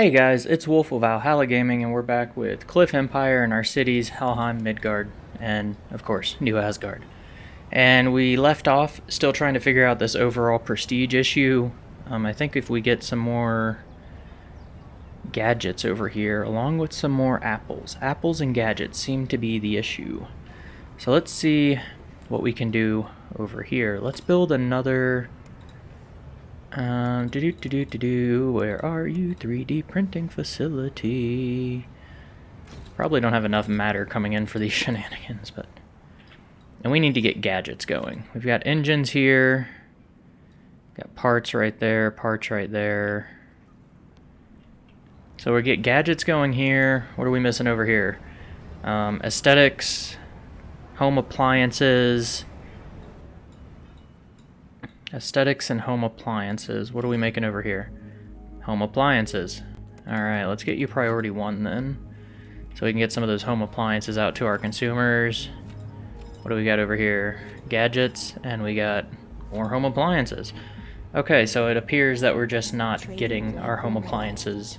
Hey guys, it's Wolf of Valhalla Gaming and we're back with Cliff Empire and our cities Helheim, Midgard, and of course, New Asgard. And we left off still trying to figure out this overall prestige issue. Um, I think if we get some more gadgets over here, along with some more apples. Apples and gadgets seem to be the issue. So let's see what we can do over here. Let's build another um, do do do do do do. Where are you? 3D printing facility. Probably don't have enough matter coming in for these shenanigans, but and we need to get gadgets going. We've got engines here. Got parts right there. Parts right there. So we get gadgets going here. What are we missing over here? Um, aesthetics, home appliances. Aesthetics and home appliances. What are we making over here? Home appliances. Alright, let's get you priority one then. So we can get some of those home appliances out to our consumers. What do we got over here? Gadgets, and we got more home appliances. Okay, so it appears that we're just not getting our home appliances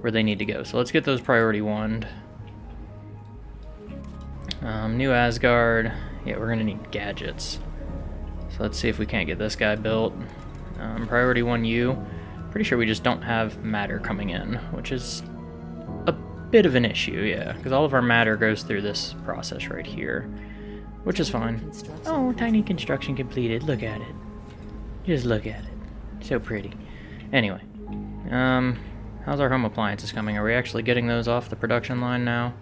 where they need to go. So let's get those priority one. Um, New Asgard. Yeah, we're gonna need gadgets. Let's see if we can't get this guy built. Um, priority 1U. Pretty sure we just don't have matter coming in, which is a bit of an issue, yeah. Because all of our matter goes through this process right here, which is fine. Oh, tiny construction completed. Look at it. Just look at it. So pretty. Anyway, um, how's our home appliances coming? Are we actually getting those off the production line now?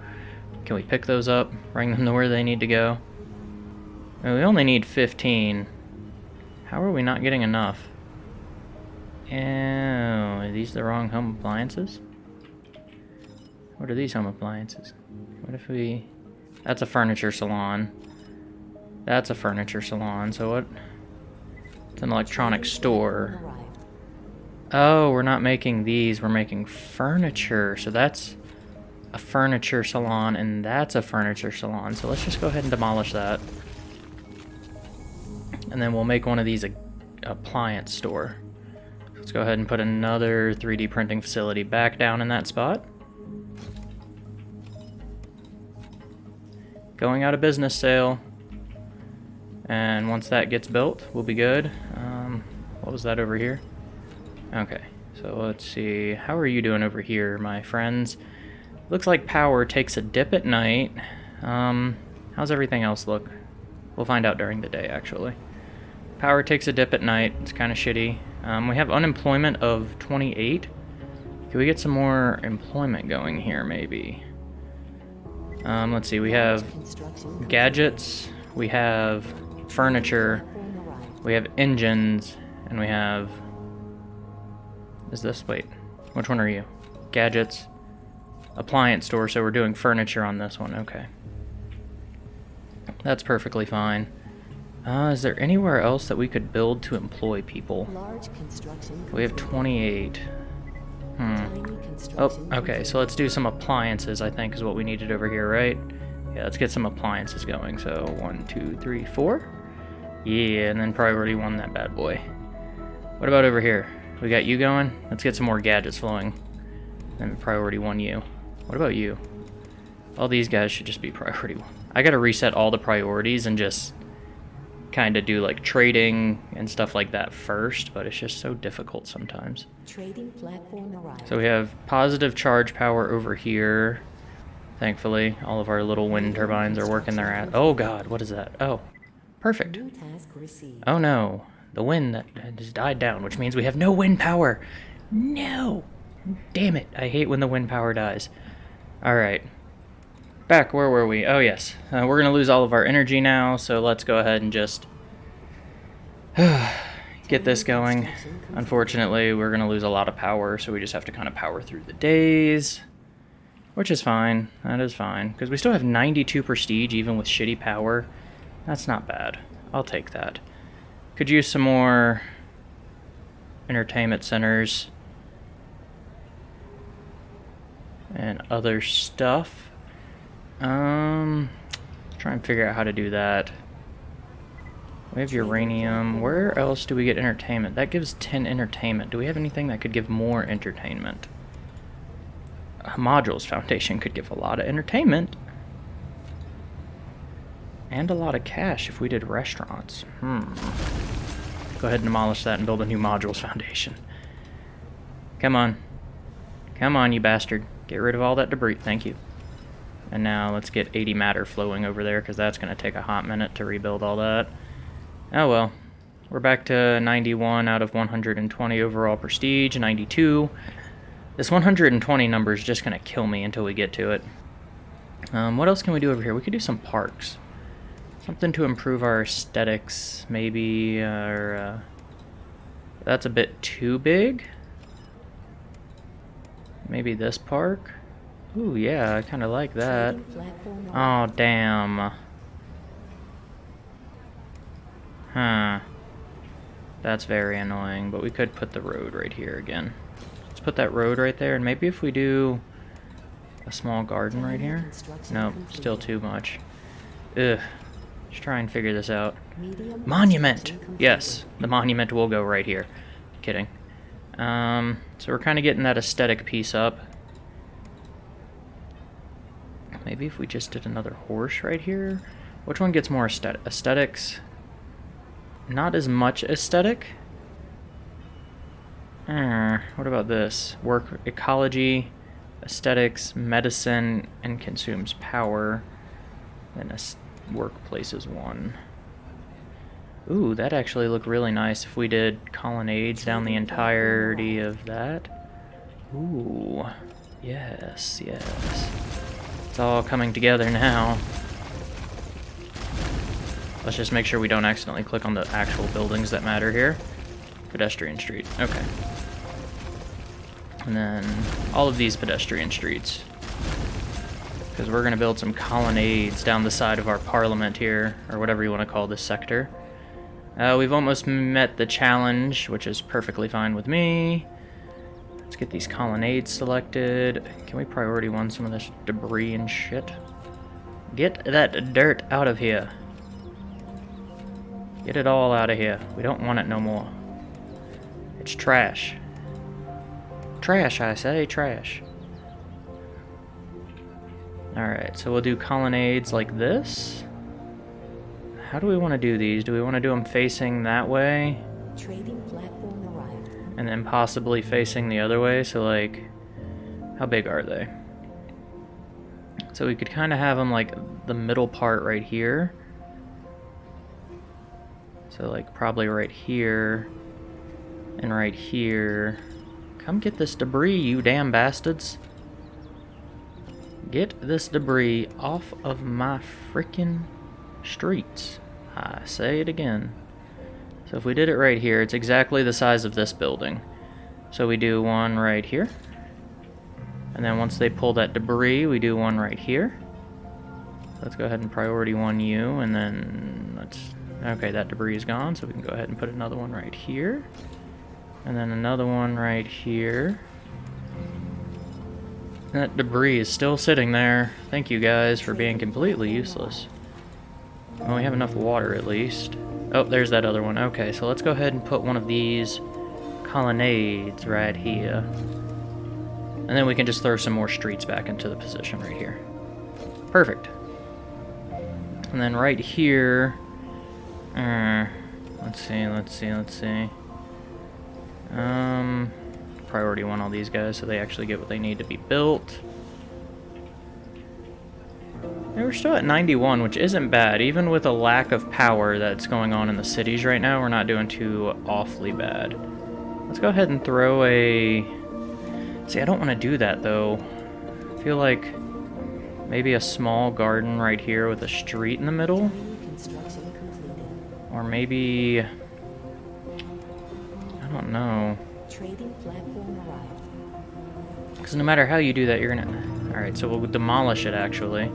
Can we pick those up, bring them to where they need to go? we only need 15. How are we not getting enough? Oh, are these the wrong home appliances? What are these home appliances? What if we... That's a furniture salon. That's a furniture salon, so what? It's an electronic store. Oh, we're not making these, we're making furniture. So that's a furniture salon, and that's a furniture salon. So let's just go ahead and demolish that. And then we'll make one of these a appliance store. Let's go ahead and put another 3D printing facility back down in that spot. Going out of business sale. And once that gets built, we'll be good. Um, what was that over here? Okay, so let's see. How are you doing over here, my friends? Looks like power takes a dip at night. Um, how's everything else look? We'll find out during the day, actually. Power takes a dip at night. It's kind of shitty. Um, we have unemployment of 28. Can we get some more employment going here, maybe? Um, let's see. We have gadgets. We have furniture. We have engines. And we have... Is this... Wait. Which one are you? Gadgets. Appliance store, so we're doing furniture on this one. Okay. That's perfectly fine. Uh, is there anywhere else that we could build to employ people? We have 28. Hmm. Oh, okay, so let's do some appliances, I think, is what we needed over here, right? Yeah, let's get some appliances going. So, one, two, three, four. Yeah, and then priority one, that bad boy. What about over here? We got you going? Let's get some more gadgets flowing. And priority one you. What about you? All these guys should just be priority one. I gotta reset all the priorities and just kind of do like trading and stuff like that first, but it's just so difficult sometimes. Trading platform arrived. So we have positive charge power over here. Thankfully, all of our little wind turbines are working their ass. Oh god, what is that? Oh, perfect. Oh no, the wind that has died down, which means we have no wind power. No! Damn it, I hate when the wind power dies. Alright, back, where were we? Oh, yes. Uh, we're going to lose all of our energy now, so let's go ahead and just get this going. Unfortunately, we're going to lose a lot of power, so we just have to kind of power through the days, which is fine. That is fine, because we still have 92 prestige, even with shitty power. That's not bad. I'll take that. Could use some more entertainment centers and other stuff. Um, try and figure out how to do that. We have uranium. Where else do we get entertainment? That gives 10 entertainment. Do we have anything that could give more entertainment? a modules foundation could give a lot of entertainment. And a lot of cash if we did restaurants. Hmm. Go ahead and demolish that and build a new modules foundation. Come on. Come on, you bastard. Get rid of all that debris. Thank you. And now let's get 80 matter flowing over there, because that's going to take a hot minute to rebuild all that. Oh well. We're back to 91 out of 120 overall prestige, 92. This 120 number is just going to kill me until we get to it. Um, what else can we do over here? We could do some parks. Something to improve our aesthetics, maybe, uh, that's a bit too big. Maybe this park? Ooh, yeah, I kind of like that. Oh, damn. Huh. That's very annoying, but we could put the road right here again. Let's put that road right there, and maybe if we do a small garden right here? No, still too much. Ugh. Let's try and figure this out. Monument! Yes, the monument will go right here. Kidding. Um, so we're kind of getting that aesthetic piece up. Maybe if we just did another horse right here? Which one gets more aesthetic aesthetics? Not as much aesthetic. Uh, what about this? Work ecology, aesthetics, medicine, and consumes power. Then workplace is one. Ooh, that actually looked really nice if we did colonnades down the entirety of that. Ooh, yes, yes. It's all coming together now. Let's just make sure we don't accidentally click on the actual buildings that matter here. Pedestrian street, okay. And then all of these pedestrian streets. Because we're going to build some colonnades down the side of our parliament here, or whatever you want to call this sector. Uh, we've almost met the challenge, which is perfectly fine with me. Let's get these colonnades selected. Can we priority one some of this debris and shit? Get that dirt out of here. Get it all out of here. We don't want it no more. It's trash. Trash, I say, trash. Alright, so we'll do colonnades like this. How do we want to do these? Do we want to do them facing that way? Trading. And then possibly facing the other way? So, like, how big are they? So we could kind of have them, like, the middle part right here. So, like, probably right here. And right here. Come get this debris, you damn bastards. Get this debris off of my freaking streets. I say it again. So if we did it right here, it's exactly the size of this building. So we do one right here. And then once they pull that debris, we do one right here. Let's go ahead and priority one you, and then let's... Okay, that debris is gone, so we can go ahead and put another one right here. And then another one right here. That debris is still sitting there. Thank you guys for being completely useless. Well, we have enough water at least. Oh, there's that other one. Okay, so let's go ahead and put one of these colonnades right here. And then we can just throw some more streets back into the position right here. Perfect. And then right here... Uh, let's see, let's see, let's see. Um, priority one all these guys so they actually get what they need to be built. And we're still at 91, which isn't bad. Even with a lack of power that's going on in the cities right now, we're not doing too awfully bad. Let's go ahead and throw a... See, I don't want to do that, though. I feel like maybe a small garden right here with a street in the middle. Or maybe... I don't know. Because no matter how you do that, you're gonna... Alright, so we'll demolish it, actually.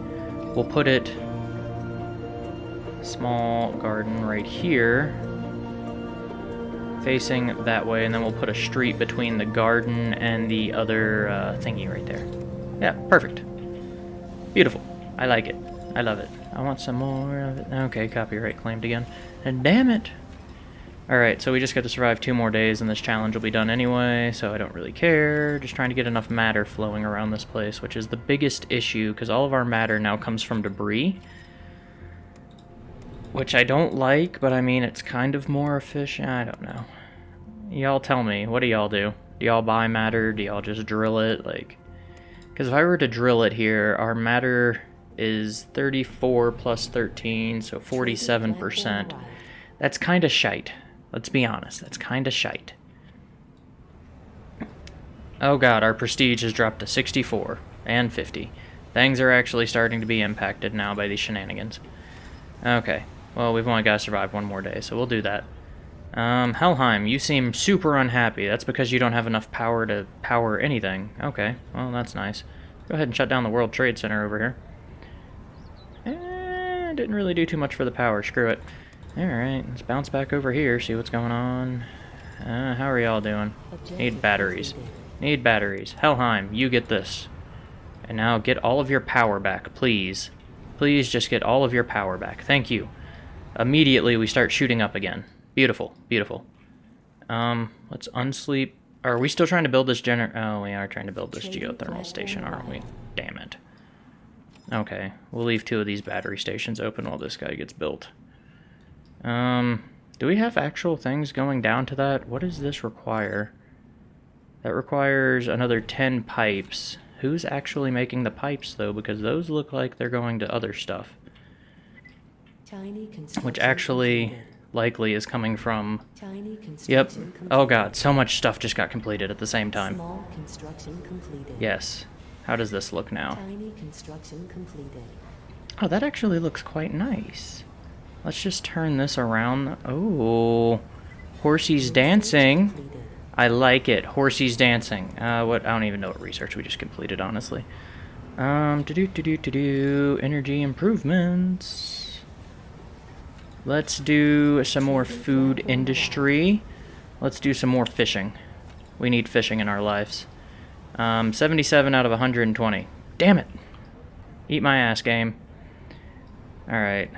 We'll put it small garden right here facing that way and then we'll put a street between the garden and the other uh, thingy right there. Yeah, perfect. Beautiful. I like it. I love it. I want some more of it. Okay, copyright claimed again. And damn it. Alright, so we just got to survive two more days and this challenge will be done anyway, so I don't really care. Just trying to get enough matter flowing around this place, which is the biggest issue, because all of our matter now comes from debris. Which I don't like, but I mean, it's kind of more efficient. I don't know. Y'all tell me, what do y'all do? Do y'all buy matter? Do y'all just drill it? Like, because if I were to drill it here, our matter is 34 plus 13, so 47%. That's kind of shite. Let's be honest, that's kind of shite. Oh god, our prestige has dropped to 64 and 50. Things are actually starting to be impacted now by these shenanigans. Okay, well, we've only got to survive one more day, so we'll do that. Um, Helheim, you seem super unhappy. That's because you don't have enough power to power anything. Okay, well, that's nice. Go ahead and shut down the World Trade Center over here. Eh, didn't really do too much for the power. Screw it. Alright, let's bounce back over here, see what's going on. Uh, how are y'all doing? Need batteries. Need batteries. Helheim, you get this. And now get all of your power back, please. Please just get all of your power back. Thank you. Immediately we start shooting up again. Beautiful, beautiful. Um, let's unsleep. Are we still trying to build this gener- Oh, we are trying to build this geothermal station, aren't we? Damn it. Okay, we'll leave two of these battery stations open while this guy gets built. Um, do we have actual things going down to that? What does this require? That requires another 10 pipes. Who's actually making the pipes, though? Because those look like they're going to other stuff. Which actually likely is coming from... Yep. Oh god, so much stuff just got completed at the same time. Yes. How does this look now? Oh, that actually looks quite nice. Let's just turn this around. Oh, Horsey's dancing. I like it. Horsey's dancing. Uh, what? I don't even know what research we just completed, honestly. Um, to do to do to do energy improvements. Let's do some more food industry. Let's do some more fishing. We need fishing in our lives. Um, 77 out of 120. Damn it. Eat my ass, game. Alright.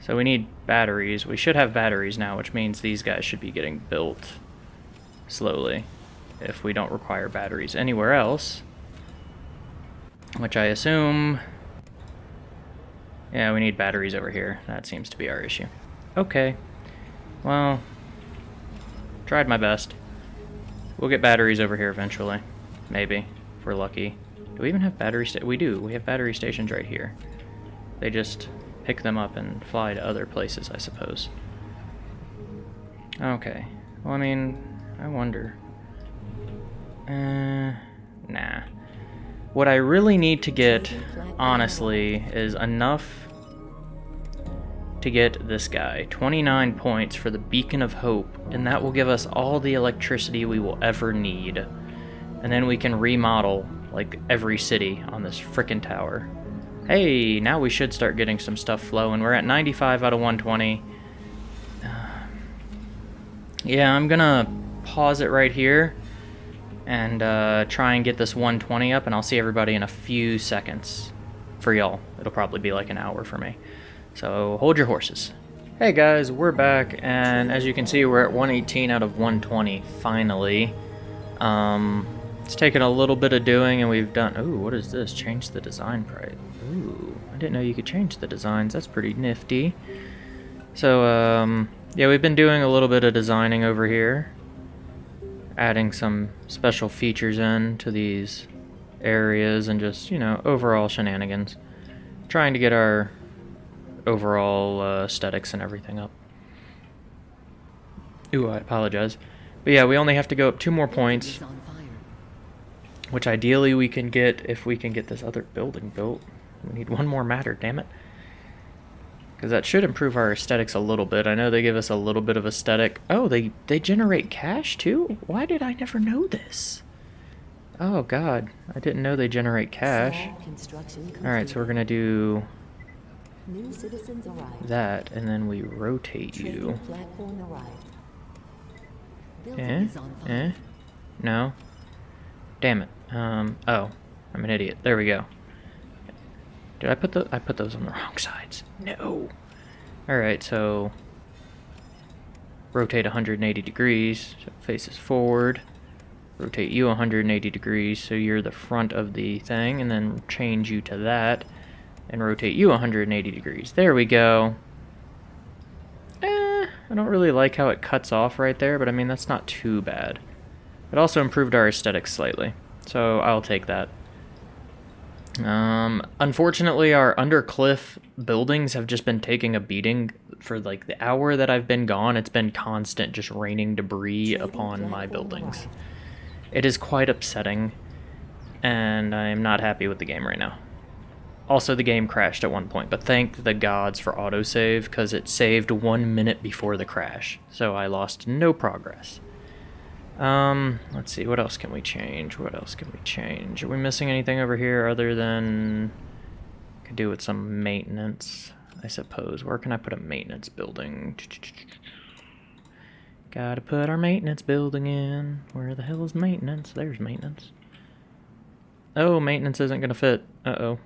So we need batteries. We should have batteries now, which means these guys should be getting built slowly if we don't require batteries anywhere else. Which I assume... Yeah, we need batteries over here. That seems to be our issue. Okay. Well, tried my best. We'll get batteries over here eventually. Maybe, if we're lucky. Do we even have battery We do. We have battery stations right here. They just pick them up and fly to other places, I suppose. Okay. Well, I mean, I wonder. Uh, nah. What I really need to get, honestly, is enough to get this guy. 29 points for the Beacon of Hope, and that will give us all the electricity we will ever need. And then we can remodel, like, every city on this frickin' tower. Hey, now we should start getting some stuff flowing. We're at 95 out of 120. yeah, I'm gonna pause it right here and uh, try and get this 120 up, and I'll see everybody in a few seconds. For y'all, it'll probably be like an hour for me. So hold your horses. Hey guys, we're back, and as you can see, we're at 118 out of 120, finally. Um, it's taken a little bit of doing, and we've done... Ooh, what is this? Change the design price. Ooh, I didn't know you could change the designs. That's pretty nifty. So, um, yeah, we've been doing a little bit of designing over here. Adding some special features in to these areas and just, you know, overall shenanigans. Trying to get our overall uh, aesthetics and everything up. Ooh, I apologize. But yeah, we only have to go up two more points which ideally we can get if we can get this other building built. We need one more matter, damn it. Because that should improve our aesthetics a little bit. I know they give us a little bit of aesthetic. Oh, they, they generate cash too? Why did I never know this? Oh god, I didn't know they generate cash. Alright, so we're gonna do that, and then we rotate you. Eh? Eh? No? Damn it. Um, oh, I'm an idiot. There we go. Did I put the I put those on the wrong sides? No. All right, so rotate 180 degrees, so faces forward. Rotate you 180 degrees so you're the front of the thing, and then change you to that, and rotate you 180 degrees. There we go. Eh, I don't really like how it cuts off right there, but I mean, that's not too bad. It also improved our aesthetics slightly, so I'll take that. Um, unfortunately, our undercliff buildings have just been taking a beating for like the hour that I've been gone. It's been constant, just raining debris upon my buildings. It is quite upsetting, and I'm not happy with the game right now. Also, the game crashed at one point, but thank the gods for autosave, because it saved one minute before the crash, so I lost no progress. Um, let's see, what else can we change? What else can we change? Are we missing anything over here other than... Could do with some maintenance, I suppose. Where can I put a maintenance building? Gotta put our maintenance building in. Where the hell is maintenance? There's maintenance. Oh, maintenance isn't gonna fit. Uh-oh.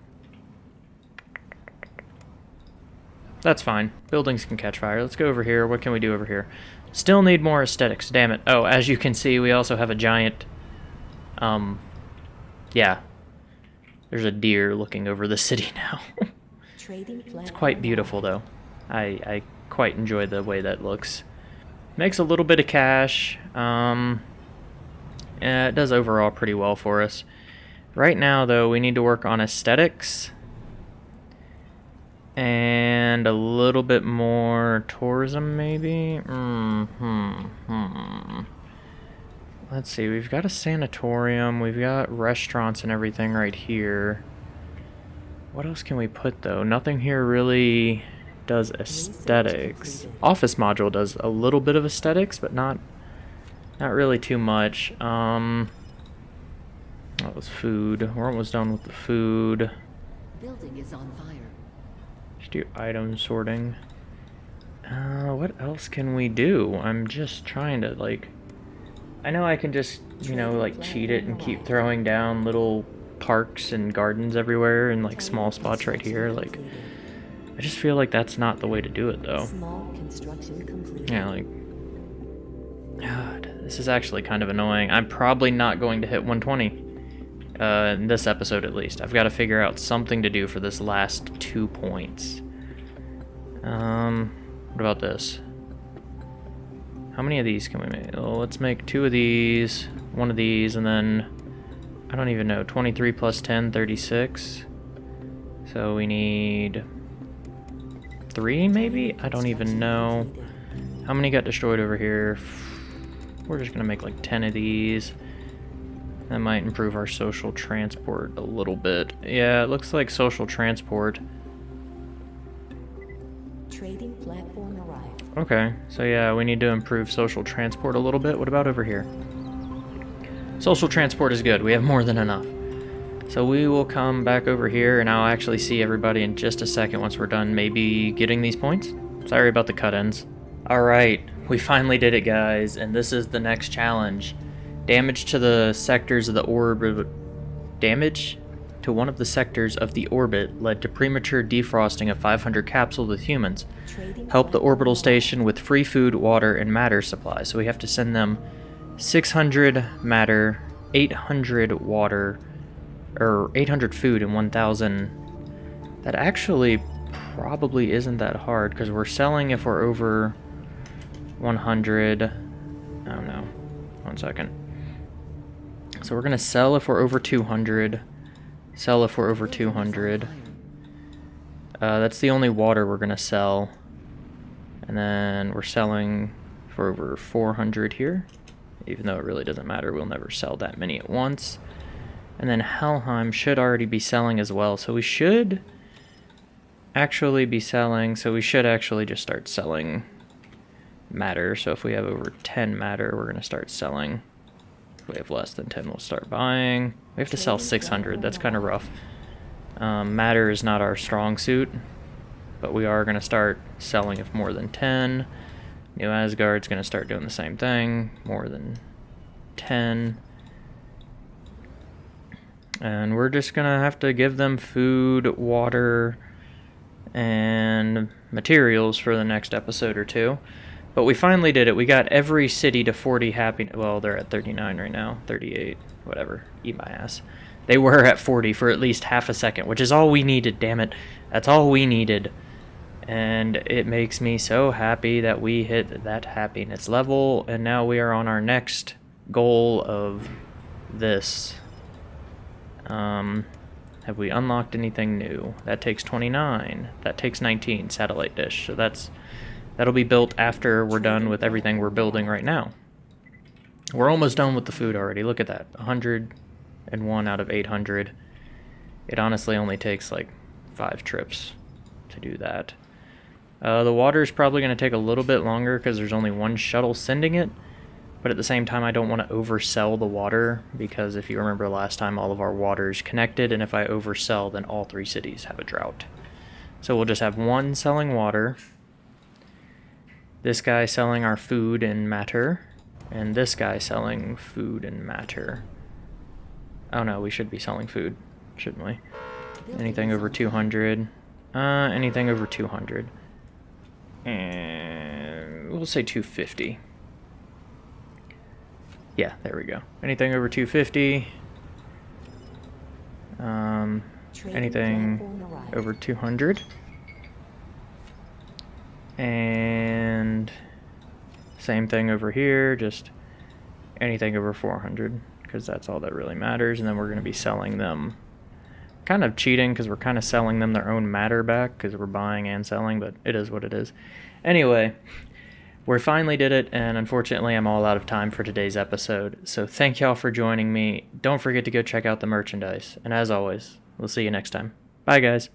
That's fine. Buildings can catch fire. Let's go over here. What can we do over here? Still need more aesthetics, damn it. Oh, as you can see, we also have a giant, um, yeah. There's a deer looking over the city now. it's quite beautiful, though. I, I quite enjoy the way that looks. Makes a little bit of cash. Um, yeah, it does overall pretty well for us. Right now, though, we need to work on aesthetics and a little bit more tourism, maybe? Mm hmm, hmm. Let's see, we've got a sanatorium, we've got restaurants and everything right here. What else can we put, though? Nothing here really does aesthetics. Office module does a little bit of aesthetics, but not not really too much. Um, that was food. We're almost done with the food. Building is on fire do item sorting. Uh, what else can we do? I'm just trying to, like... I know I can just, you know, like, cheat it and keep throwing down little parks and gardens everywhere and, like, small spots right here. Like, I just feel like that's not the way to do it, though. Yeah, like... God, this is actually kind of annoying. I'm probably not going to hit 120. Uh, in this episode at least. I've got to figure out something to do for this last two points. Um, what about this? How many of these can we make? Let's make two of these, one of these, and then, I don't even know, 23 plus 10, 36. So we need three, maybe? I don't even know. How many got destroyed over here? We're just going to make like 10 of these. That might improve our social transport a little bit. Yeah, it looks like social transport trading platform arrived. Okay, so yeah, we need to improve social transport a little bit. What about over here? Social transport is good. We have more than enough. So we will come back over here, and I'll actually see everybody in just a second once we're done maybe getting these points. Sorry about the cut-ins. Alright, we finally did it, guys, and this is the next challenge. Damage to the sectors of the orb... Damage to one of the sectors of the orbit led to premature defrosting of 500 capsules with humans. Help the orbital station with free food, water, and matter supply. So we have to send them 600 matter, 800 water, or 800 food, and 1,000. That actually probably isn't that hard because we're selling if we're over 100. I don't know. One second. So we're going to sell if we're over 200. Sell if we're over 200. Uh, that's the only water we're going to sell. And then we're selling for over 400 here. Even though it really doesn't matter, we'll never sell that many at once. And then Helheim should already be selling as well. So we should actually be selling. So we should actually just start selling matter. So if we have over 10 matter, we're going to start selling. We have less than 10, we'll start buying. We have to sell 600. That's kind of rough. Um, matter is not our strong suit, but we are going to start selling if more than 10. New Asgard's going to start doing the same thing, more than 10. And we're just going to have to give them food, water, and materials for the next episode or two. But we finally did it. We got every city to 40 happy. Well, they're at 39 right now. 38. Whatever. Eat my ass. They were at 40 for at least half a second, which is all we needed, damn it. That's all we needed. And it makes me so happy that we hit that happiness level, and now we are on our next goal of this. Um, have we unlocked anything new? That takes 29. That takes 19, satellite dish. So that's that'll be built after we're done with everything we're building right now. We're almost done with the food already. Look at that. 101 out of 800. It honestly only takes like five trips to do that. Uh, the water is probably going to take a little bit longer because there's only one shuttle sending it. But at the same time, I don't want to oversell the water because if you remember last time, all of our water is connected, and if I oversell, then all three cities have a drought. So we'll just have one selling water, this guy selling our food and matter, and this guy selling food and matter. Oh no, we should be selling food, shouldn't we? Anything over 200. Uh, anything over 200. And we'll say 250. Yeah, there we go. Anything over 250. Um, anything over 200. And same thing over here, just anything over 400 because that's all that really matters. And then we're going to be selling them. Kind of cheating because we're kind of selling them their own matter back because we're buying and selling, but it is what it is. Anyway, we finally did it, and unfortunately, I'm all out of time for today's episode. So, thank y'all for joining me. Don't forget to go check out the merchandise. And as always, we'll see you next time. Bye, guys.